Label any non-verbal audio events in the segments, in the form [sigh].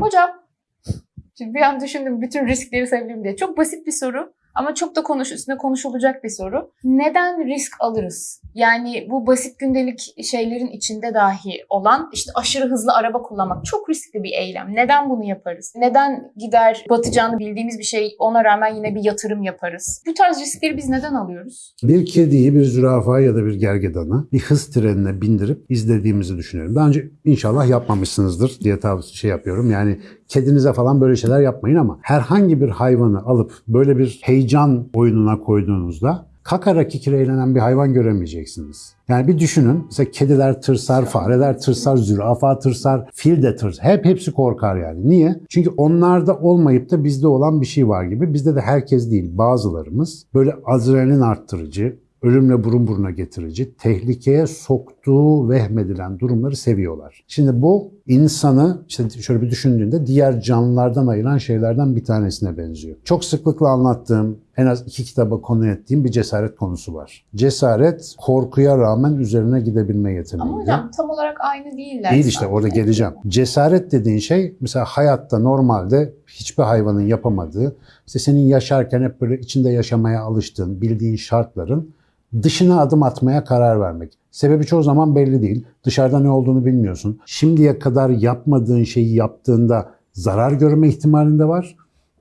Hocam, şimdi bir an düşündüm bütün riskleri sayabilirim diye. Çok basit bir soru ama çok da konuş üstüne konuşulacak bir soru. Neden risk alırız? Yani bu basit gündelik şeylerin içinde dahi olan işte aşırı hızlı araba kullanmak çok riskli bir eylem. Neden bunu yaparız? Neden gider batacağını bildiğimiz bir şey ona rağmen yine bir yatırım yaparız? Bu tarz riskleri biz neden alıyoruz? Bir kediyi, bir zürafa ya da bir gergedanı bir hız trenine bindirip izlediğimizi düşünüyorum. Daha önce inşallah yapmamışsınızdır diye tavsiye şey yapıyorum. Yani kedinize falan böyle şeyler yapmayın ama herhangi bir hayvanı alıp böyle bir heyecan oyununa koyduğunuzda kakarak eğlenen bir hayvan göremeyeceksiniz. Yani bir düşünün. Mesela kediler tırsar, fareler tırsar, zürafa tırsar, fil de tırsar. Hep hepsi korkar yani. Niye? Çünkü onlarda olmayıp da bizde olan bir şey var gibi. Bizde de herkes değil. Bazılarımız böyle adrenalin arttırıcı, ölümle burun buruna getirici, tehlikeye soktuğu vehmedilen durumları seviyorlar. Şimdi bu insanı işte şöyle bir düşündüğünde diğer canlılardan ayıran şeylerden bir tanesine benziyor. Çok sıklıkla anlattığım, en az iki kitaba konu ettiğim bir cesaret konusu var. Cesaret korkuya rağmen üzerine gidebilme yeteneği. Ama hocam tam olarak aynı değiller. Değil işte orada geleceğim. Cesaret dediğin şey mesela hayatta normalde hiçbir hayvanın yapamadığı, işte senin yaşarken hep böyle içinde yaşamaya alıştığın, bildiğin şartların dışına adım atmaya karar vermek. Sebebi çoğu zaman belli değil. Dışarıda ne olduğunu bilmiyorsun. Şimdiye kadar yapmadığın şeyi yaptığında zarar görme ihtimalin de var.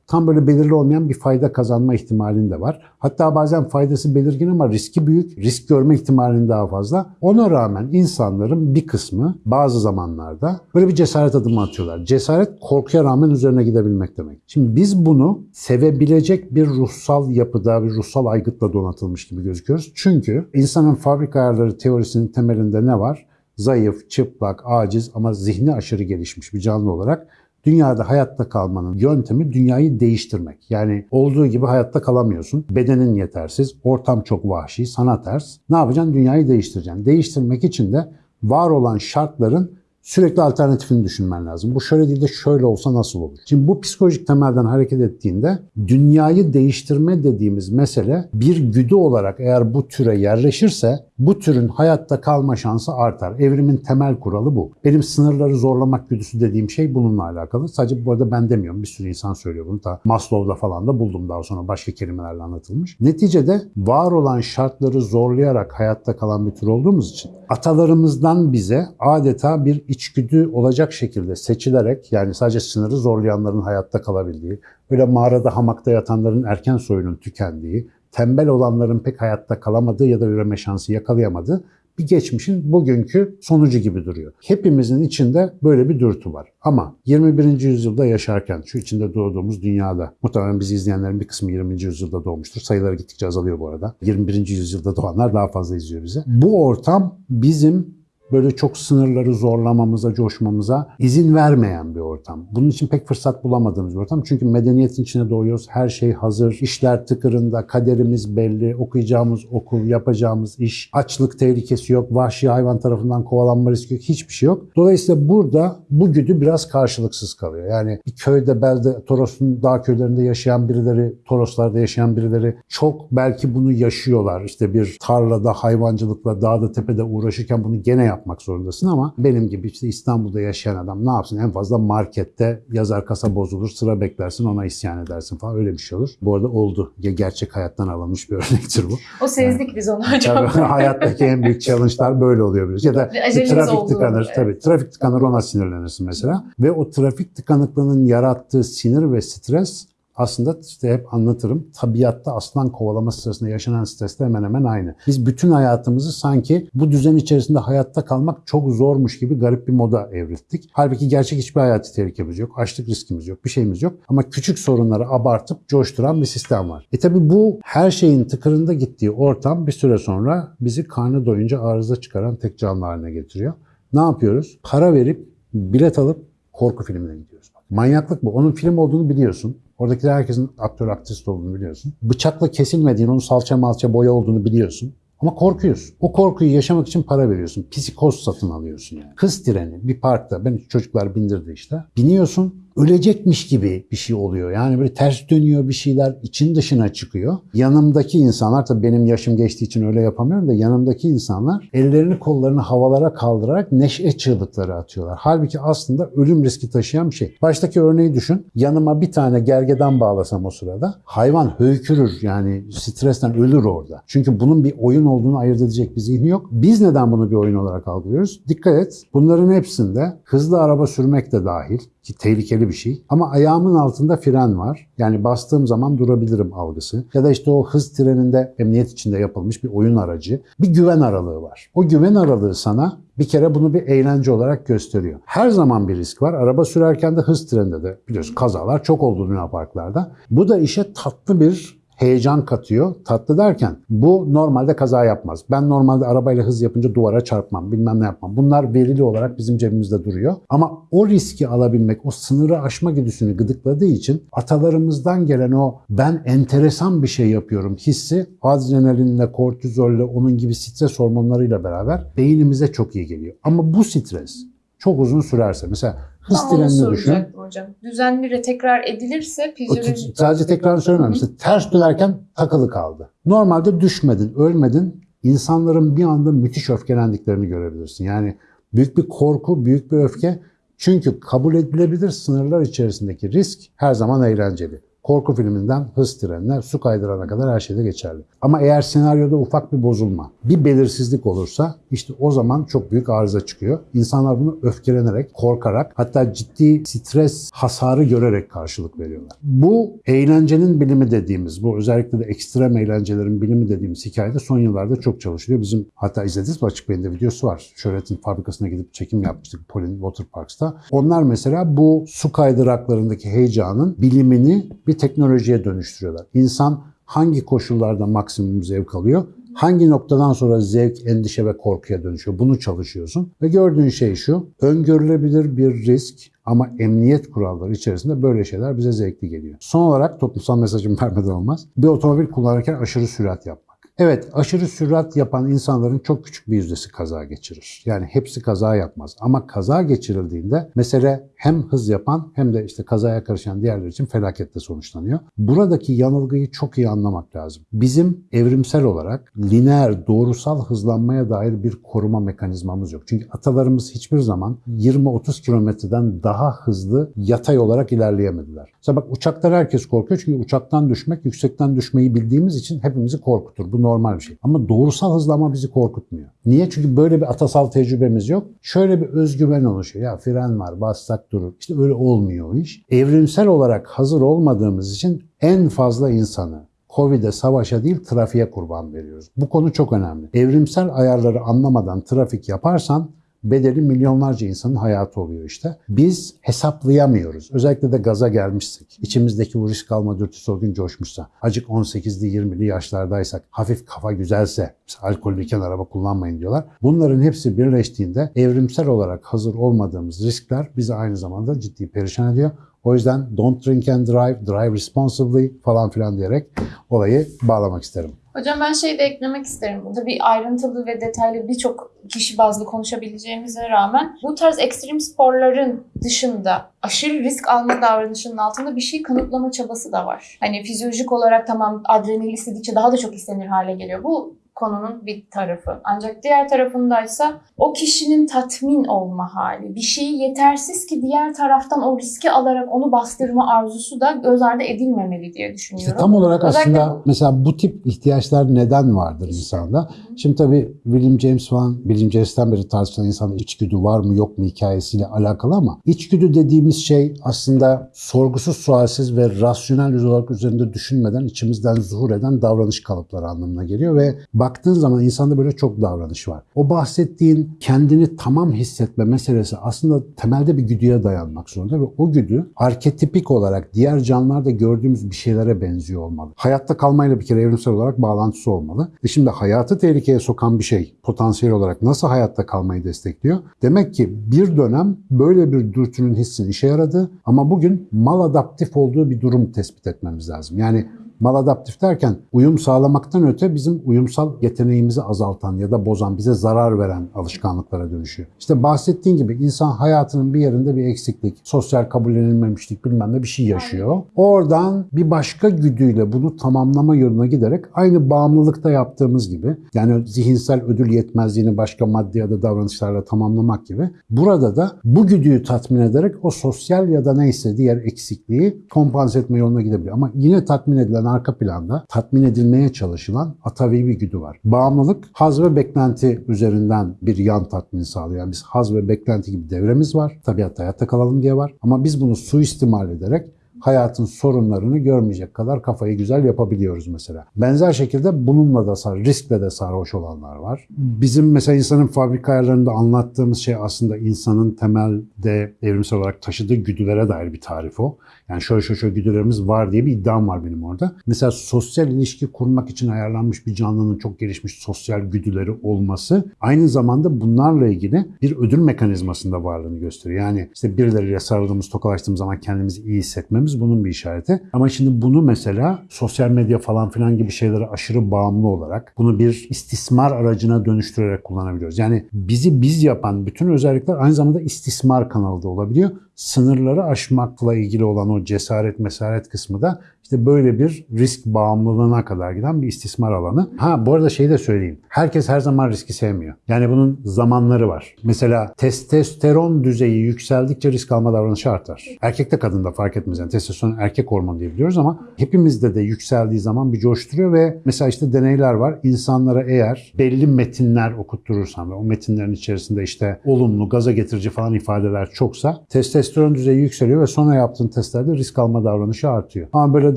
Tam böyle belirli olmayan bir fayda kazanma ihtimalin de var. Hatta bazen faydası belirgin ama riski büyük. Risk görme ihtimalin daha fazla. Ona rağmen insanların bir kısmı bazı zamanlarda böyle bir cesaret adımı atıyorlar. Cesaret korkuya rağmen üzerine gidebilmek demek. Şimdi biz bunu sevebilecek bir ruhsal yapıda, bir ruhsal aygıtla donatılmış gibi gözüküyoruz. Çünkü insanın fabrika ayarları teorisinin temelinde ne var? Zayıf, çıplak, aciz ama zihni aşırı gelişmiş bir canlı olarak Dünyada hayatta kalmanın yöntemi dünyayı değiştirmek. Yani olduğu gibi hayatta kalamıyorsun. Bedenin yetersiz, ortam çok vahşi, sana ters. Ne yapacaksın? Dünyayı değiştireceksin. Değiştirmek için de var olan şartların sürekli alternatifini düşünmen lazım. Bu şöyle değil de şöyle olsa nasıl olur? Şimdi bu psikolojik temelden hareket ettiğinde dünyayı değiştirme dediğimiz mesele bir güdü olarak eğer bu türe yerleşirse bu türün hayatta kalma şansı artar. Evrimin temel kuralı bu. Benim sınırları zorlamak güdüsü dediğim şey bununla alakalı. Sadece bu arada ben demiyorum. Bir sürü insan söylüyor bunu. Ta Maslow'da falan da buldum daha sonra başka kelimelerle anlatılmış. Neticede var olan şartları zorlayarak hayatta kalan bir tür olduğumuz için atalarımızdan bize adeta bir içgüdü olacak şekilde seçilerek yani sadece sınırı zorlayanların hayatta kalabildiği, böyle mağarada hamakta yatanların erken soyunun tükendiği, tembel olanların pek hayatta kalamadığı ya da üreme şansı yakalayamadığı bir geçmişin bugünkü sonucu gibi duruyor. Hepimizin içinde böyle bir dürtü var. Ama 21. yüzyılda yaşarken, şu içinde doğduğumuz dünyada, muhtemelen bizi izleyenlerin bir kısmı 20. yüzyılda doğmuştur. Sayıları gittikçe azalıyor bu arada. 21. yüzyılda doğanlar daha fazla izliyor bize. Bu ortam bizim böyle çok sınırları zorlamamıza, coşmamıza izin vermeyen bir ortam. Bunun için pek fırsat bulamadığımız bir ortam. Çünkü medeniyetin içine doğuyoruz. Her şey hazır. işler tıkırında. Kaderimiz belli. Okuyacağımız okul, yapacağımız iş. Açlık tehlikesi yok. Vahşi hayvan tarafından kovalanma riski yok. Hiçbir şey yok. Dolayısıyla burada bu güdü biraz karşılıksız kalıyor. Yani bir köyde, belde, Toros'un dağ köylerinde yaşayan birileri, Toroslarda yaşayan birileri çok belki bunu yaşıyorlar. İşte bir tarlada, hayvancılıkla, dağda, tepede uğraşırken bunu gene yapmak zorundasın ama benim gibi işte İstanbul'da yaşayan adam ne yapsın? En fazla markette yazar kasa bozulur, sıra beklersin, ona isyan edersin falan öyle bir şey olur. Bu arada oldu. Gerçek hayattan alınmış bir [laughs] örnektir bu. O sezdik biz onu hocam. Tabii [laughs] hayattaki en büyük challenge'lar böyle oluyor biraz. Ya da trafik tıkanır. evet. Tabii trafik tıkanır ona sinirlenirsin mesela. Ve o trafik tıkanıklığının yarattığı sinir ve stres aslında işte hep anlatırım. Tabiatta aslan kovalama sırasında yaşanan stresle hemen hemen aynı. Biz bütün hayatımızı sanki bu düzen içerisinde hayatta kalmak çok zormuş gibi garip bir moda evrildik. Halbuki gerçek hiçbir hayati tehlikemiz yok. Açlık riskimiz yok. Bir şeyimiz yok. Ama küçük sorunları abartıp coşturan bir sistem var. E tabi bu her şeyin tıkırında gittiği ortam bir süre sonra bizi karnı doyunca arıza çıkaran tek canlı haline getiriyor. Ne yapıyoruz? Para verip bilet alıp korku filmine gidiyoruz. Manyaklık bu. Onun film olduğunu biliyorsun. Oradakiler herkesin aktör aktrist olduğunu biliyorsun. Bıçakla kesilmediğini, onun salça malça boya olduğunu biliyorsun. Ama korkuyorsun. O korkuyu yaşamak için para veriyorsun. Psikoz satın alıyorsun yani. Hız treni bir parkta. Ben çocuklar bindirdi işte. Biniyorsun ölecekmiş gibi bir şey oluyor. Yani böyle ters dönüyor bir şeyler için dışına çıkıyor. Yanımdaki insanlar tabii benim yaşım geçtiği için öyle yapamıyorum da yanımdaki insanlar ellerini kollarını havalara kaldırarak neşe çığlıkları atıyorlar. Halbuki aslında ölüm riski taşıyan bir şey. Baştaki örneği düşün. Yanıma bir tane gergedan bağlasam o sırada hayvan höykürür yani stresten ölür orada. Çünkü bunun bir oyun olduğunu ayırt edecek bir zihni yok. Biz neden bunu bir oyun olarak algılıyoruz? Dikkat et. Bunların hepsinde hızlı araba sürmek de dahil ki tehlikeli bir şey. Ama ayağımın altında fren var. Yani bastığım zaman durabilirim algısı. Ya da işte o hız treninde emniyet içinde yapılmış bir oyun aracı. Bir güven aralığı var. O güven aralığı sana bir kere bunu bir eğlence olarak gösteriyor. Her zaman bir risk var. Araba sürerken de hız treninde de biliyorsun kazalar çok oldu Luna Parklarda. Bu da işe tatlı bir heyecan katıyor. Tatlı derken bu normalde kaza yapmaz. Ben normalde arabayla hız yapınca duvara çarpmam, bilmem ne yapmam. Bunlar verili olarak bizim cebimizde duruyor. Ama o riski alabilmek, o sınırı aşma güdüsünü gıdıkladığı için atalarımızdan gelen o ben enteresan bir şey yapıyorum hissi adrenalinle, kortizolle, onun gibi stres hormonlarıyla beraber beynimize çok iyi geliyor. Ama bu stres çok uzun sürerse mesela hız Tam düşün. hocam. Düzenli ve tekrar edilirse fizyolojik... sadece tekrar. Mesela ters dönerken takılı kaldı. Normalde düşmedin, ölmedin. İnsanların bir anda müthiş öfkelendiklerini görebilirsin. Yani büyük bir korku, büyük bir öfke. Çünkü kabul edilebilir sınırlar içerisindeki risk her zaman eğlenceli. Korku filminden hız trenine, su kaydırana kadar her şeyde geçerli. Ama eğer senaryoda ufak bir bozulma, bir belirsizlik olursa işte o zaman çok büyük arıza çıkıyor. İnsanlar bunu öfkelenerek, korkarak hatta ciddi stres hasarı görerek karşılık veriyorlar. Bu eğlencenin bilimi dediğimiz, bu özellikle de ekstrem eğlencelerin bilimi dediğimiz hikayede son yıllarda çok çalışılıyor. Bizim hatta izlediğiniz Açık Beyin'de videosu var. Şöhret'in fabrikasına gidip çekim yapmıştık Polin Water Parks'ta. Onlar mesela bu su kaydıraklarındaki heyecanın bilimini bir teknolojiye dönüştürüyorlar. İnsan hangi koşullarda maksimum zevk alıyor? Hangi noktadan sonra zevk, endişe ve korkuya dönüşüyor? Bunu çalışıyorsun. Ve gördüğün şey şu, öngörülebilir bir risk ama emniyet kuralları içerisinde böyle şeyler bize zevkli geliyor. Son olarak toplumsal mesajım vermeden olmaz. Bir otomobil kullanırken aşırı sürat yapmak. Evet, aşırı sürat yapan insanların çok küçük bir yüzdesi kaza geçirir. Yani hepsi kaza yapmaz. Ama kaza geçirildiğinde mesele hem hız yapan hem de işte kazaya karışan diğerler için felakette sonuçlanıyor. Buradaki yanılgıyı çok iyi anlamak lazım. Bizim evrimsel olarak lineer, doğrusal hızlanmaya dair bir koruma mekanizmamız yok. Çünkü atalarımız hiçbir zaman 20-30 kilometreden daha hızlı yatay olarak ilerleyemediler. Mesela bak uçaklar herkes korkuyor çünkü uçaktan düşmek, yüksekten düşmeyi bildiğimiz için hepimizi korkutur. Bu normal bir şey. Ama doğrusal hızlanma bizi korkutmuyor. Niye? Çünkü böyle bir atasal tecrübemiz yok. Şöyle bir özgüven oluşuyor. Ya fren var, bassak durur. İşte öyle olmuyor iş. Evrimsel olarak hazır olmadığımız için en fazla insanı Covid'e, savaşa değil trafiğe kurban veriyoruz. Bu konu çok önemli. Evrimsel ayarları anlamadan trafik yaparsan bedeli milyonlarca insanın hayatı oluyor işte. Biz hesaplayamıyoruz. Özellikle de gaza gelmişsek, içimizdeki bu risk alma dürtüsü o gün coşmuşsa, acık 18'li 20'li yaşlardaysak, hafif kafa güzelse, alkollüyken araba kullanmayın diyorlar. Bunların hepsi birleştiğinde evrimsel olarak hazır olmadığımız riskler bizi aynı zamanda ciddi perişan ediyor. O yüzden don't drink and drive, drive responsibly falan filan diyerek olayı bağlamak isterim. Hocam ben şey de eklemek isterim. Burada bir ayrıntılı ve detaylı birçok kişi bazlı konuşabileceğimize rağmen bu tarz ekstrem sporların dışında aşırı risk alma davranışının altında bir şey kanıtlama çabası da var. Hani fizyolojik olarak tamam adrenalin istedikçe daha da çok istenir hale geliyor. Bu konunun bir tarafı. Ancak diğer tarafındaysa o kişinin tatmin olma hali. Bir şeyi yetersiz ki diğer taraftan o riski alarak onu bastırma arzusu da göz ardı edilmemeli diye düşünüyorum. İşte tam olarak Özellikle aslında mesela bu tip ihtiyaçlar neden vardır insanda? Şimdi tabii William James falan, William James'ten beri tartışılan insanda içgüdü var mı yok mu hikayesiyle alakalı ama içgüdü dediğimiz şey aslında sorgusuz sualsiz ve rasyonel olarak üzerinde düşünmeden içimizden zuhur eden davranış kalıpları anlamına geliyor ve baktığın zaman insanda böyle çok davranış var. O bahsettiğin kendini tamam hissetme meselesi aslında temelde bir güdüye dayanmak zorunda ve o güdü arketipik olarak diğer canlılarda gördüğümüz bir şeylere benziyor olmalı. Hayatta kalmayla bir kere evrimsel olarak bağlantısı olmalı. E şimdi hayatı tehlikeye sokan bir şey potansiyel olarak nasıl hayatta kalmayı destekliyor? Demek ki bir dönem böyle bir dürtünün hissinin işe yaradı ama bugün mal adaptif olduğu bir durum tespit etmemiz lazım. Yani Maladaptif derken uyum sağlamaktan öte bizim uyumsal yeteneğimizi azaltan ya da bozan, bize zarar veren alışkanlıklara dönüşüyor. İşte bahsettiğin gibi insan hayatının bir yerinde bir eksiklik, sosyal kabullenilmemişlik bilmem ne bir şey yaşıyor. Oradan bir başka güdüyle bunu tamamlama yoluna giderek aynı bağımlılıkta yaptığımız gibi yani zihinsel ödül yetmezliğini başka maddi ya da davranışlarla tamamlamak gibi burada da bu güdüyü tatmin ederek o sosyal ya da neyse diğer eksikliği kompanse etme yoluna gidebiliyor. Ama yine tatmin edilen arka planda tatmin edilmeye çalışılan atavi bir güdü var. Bağımlılık haz ve beklenti üzerinden bir yan tatmin sağlıyor. Yani biz haz ve beklenti gibi devremiz var. Tabiatta hayatta kalalım diye var. Ama biz bunu suistimal ederek hayatın sorunlarını görmeyecek kadar kafayı güzel yapabiliyoruz mesela. Benzer şekilde bununla da sar, riskle de sarhoş olanlar var. Bizim mesela insanın fabrika ayarlarında anlattığımız şey aslında insanın temelde evrimsel olarak taşıdığı güdülere dair bir tarif o. Yani şöyle şöyle şöyle güdülerimiz var diye bir iddiam var benim orada. Mesela sosyal ilişki kurmak için ayarlanmış bir canlının çok gelişmiş sosyal güdüleri olması aynı zamanda bunlarla ilgili bir ödül mekanizmasında varlığını gösteriyor. Yani işte birileriyle sarıldığımız, tokalaştığımız zaman kendimizi iyi hissetmemiz bunun bir işareti. Ama şimdi bunu mesela sosyal medya falan filan gibi şeylere aşırı bağımlı olarak bunu bir istismar aracına dönüştürerek kullanabiliyoruz. Yani bizi biz yapan bütün özellikler aynı zamanda istismar kanalı da olabiliyor sınırları aşmakla ilgili olan o cesaret mesaret kısmı da işte böyle bir risk bağımlılığına kadar giden bir istismar alanı. Ha bu arada şeyi de söyleyeyim. Herkes her zaman riski sevmiyor. Yani bunun zamanları var. Mesela testosteron düzeyi yükseldikçe risk alma davranışı artar. Erkekte kadında fark etmez. Yani testosteron erkek hormonu diye biliyoruz ama hepimizde de yükseldiği zaman bir coşturuyor ve mesela işte deneyler var. İnsanlara eğer belli metinler okutturursan ve o metinlerin içerisinde işte olumlu, gaza getirici falan ifadeler çoksa testosteron düzeyi yükseliyor ve sonra yaptığın testlerde risk alma davranışı artıyor. Ama böyle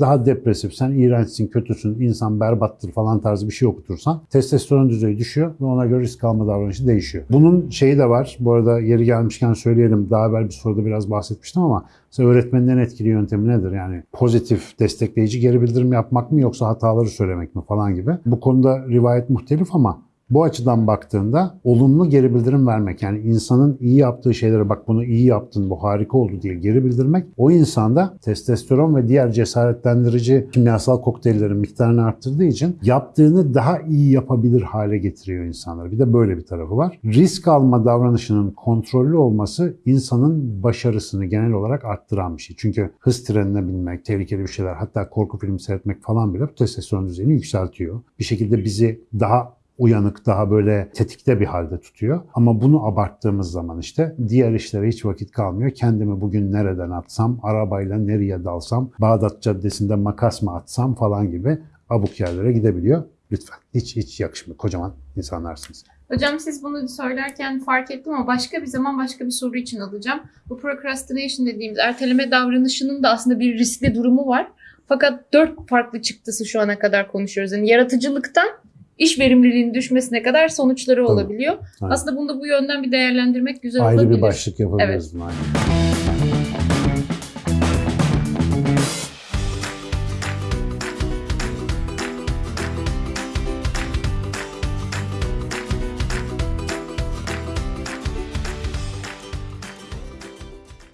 daha depresif, sen iğrençsin, kötüsün, insan berbattır falan tarzı bir şey okutursan testosteron düzeyi düşüyor ve ona göre risk alma davranışı değişiyor. Bunun şeyi de var. Bu arada yeri gelmişken söyleyelim. Daha evvel bir soruda biraz bahsetmiştim ama mesela öğretmenin en etkili yöntemi nedir? Yani pozitif, destekleyici geri bildirim yapmak mı yoksa hataları söylemek mi falan gibi. Bu konuda rivayet muhtelif ama bu açıdan baktığında olumlu geri bildirim vermek yani insanın iyi yaptığı şeylere bak bunu iyi yaptın bu harika oldu diye geri bildirmek o insanda testosteron ve diğer cesaretlendirici kimyasal kokteyllerin miktarını arttırdığı için yaptığını daha iyi yapabilir hale getiriyor insanları. Bir de böyle bir tarafı var. Risk alma davranışının kontrollü olması insanın başarısını genel olarak arttıran bir şey. Çünkü hız trenine binmek, tehlikeli bir şeyler hatta korku filmi seyretmek falan bile bu testosteron düzeyini yükseltiyor. Bir şekilde bizi daha uyanık, daha böyle tetikte bir halde tutuyor. Ama bunu abarttığımız zaman işte diğer işlere hiç vakit kalmıyor. Kendimi bugün nereden atsam, arabayla nereye dalsam, Bağdat Caddesi'nde makas mı atsam falan gibi abuk yerlere gidebiliyor. Lütfen hiç hiç yakışmıyor. Kocaman insanlarsınız. Hocam siz bunu söylerken fark ettim ama başka bir zaman başka bir soru için alacağım. Bu procrastination dediğimiz erteleme davranışının da aslında bir riskli durumu var. Fakat dört farklı çıktısı şu ana kadar konuşuyoruz. Yani yaratıcılıktan iş verimliliğinin düşmesine kadar sonuçları Tabii. olabiliyor. Aynen. Aslında bunu da bu yönden bir değerlendirmek güzel Ayrı olabilir. bir başlık yapabiliriz Evet.